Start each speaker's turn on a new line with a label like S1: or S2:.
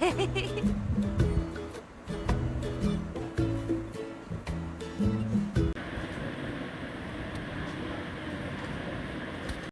S1: Hehehehe